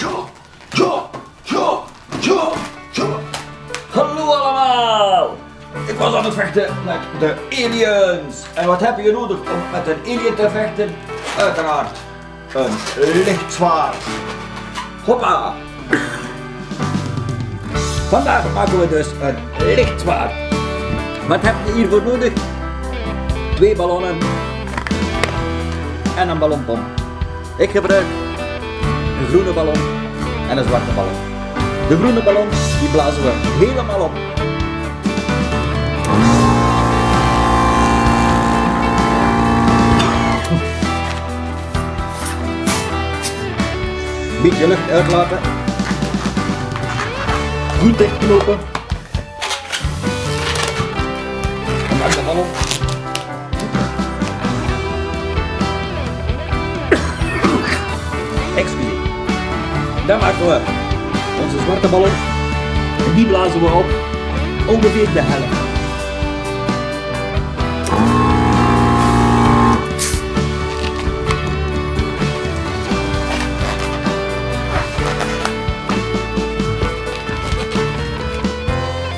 ja, ja, ja, ja. Hallo allemaal! Ik was aan het vechten met de aliens. En wat heb je nodig om met een alien te vechten? Uiteraard een lichtzwaard. Hoppa! Vandaag maken we dus een lichtzwaard. Wat heb je hiervoor nodig? Twee ballonnen en een ballonpomp. Ik gebruik een groene ballon en een zwarte ballon. De groene ballon die blazen we helemaal op. Beetje lucht uitlaten. Goed dichtknopen. En maak de ballon. Dan maken we onze zwarte ballon. En die blazen we op ongeveer de helft.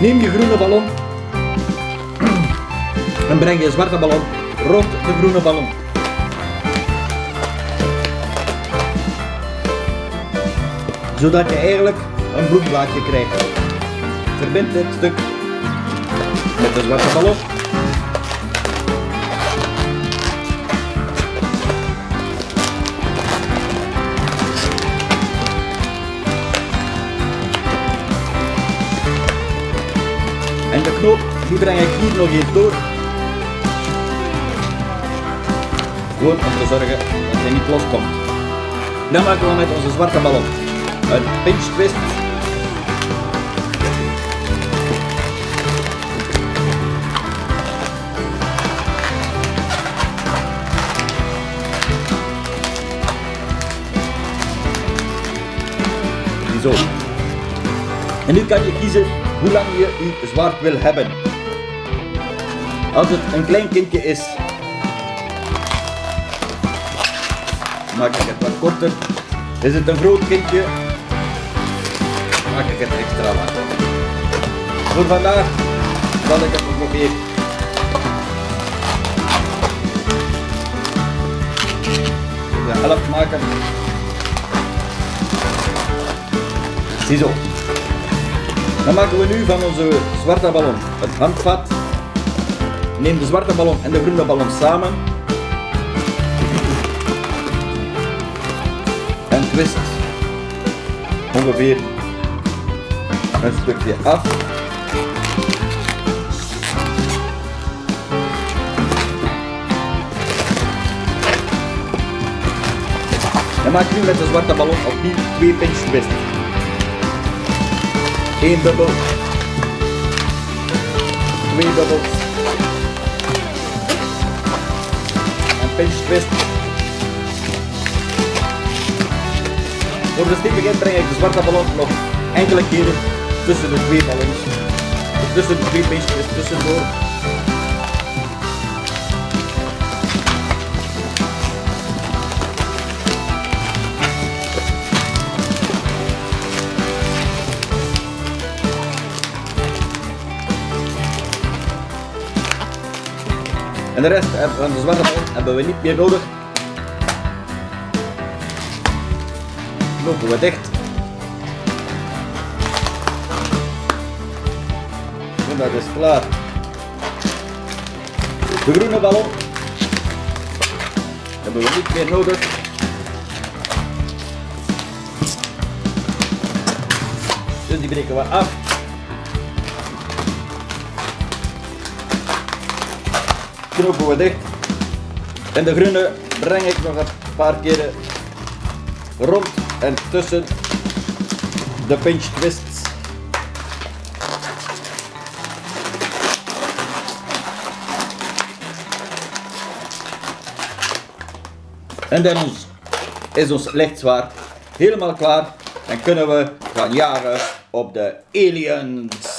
Neem je groene ballon en breng je zwarte ballon rond de groene ballon. Zodat je eigenlijk een bloemblaadje krijgt. Verbind dit stuk met de zwarte ballon. En de knoop, die breng ik hier nog eens door. Gewoon om te zorgen dat hij niet loskomt. Dan maken we met onze zwarte ballon een pinch twist. Zo. En nu kan je kiezen hoe lang je je zwaard wil hebben. Als het een klein kindje is, maak ik het wat korter. Is het een groot kindje, maak ik het extra lang. Voor vandaag zal ik het ongeveer de helft maken. Ziezo. Dan maken we nu van onze zwarte ballon het handvat. Neem de zwarte ballon en de groene ballon samen. En twist ongeveer een stukje af. En maak nu met de zwarte ballon opnieuw twee pinch twists. Eén bubbel. Twee bubbels. En pinch twist. Voor de stevigheid breng ik de zwarte ballon nog enkele keren tussen de twee ballons. Tussen de twee twists tussendoor. En de rest van de zwarte ballon hebben we niet meer nodig. Knopen we dicht. En dat is klaar. De groene ballon hebben we niet meer nodig. Dus die breken we af. knopen we dicht. En de groene breng ik nog een paar keren rond en tussen de pinch twists. En dan is ons lichtzwaard helemaal klaar en kunnen we gaan jagen op de aliens.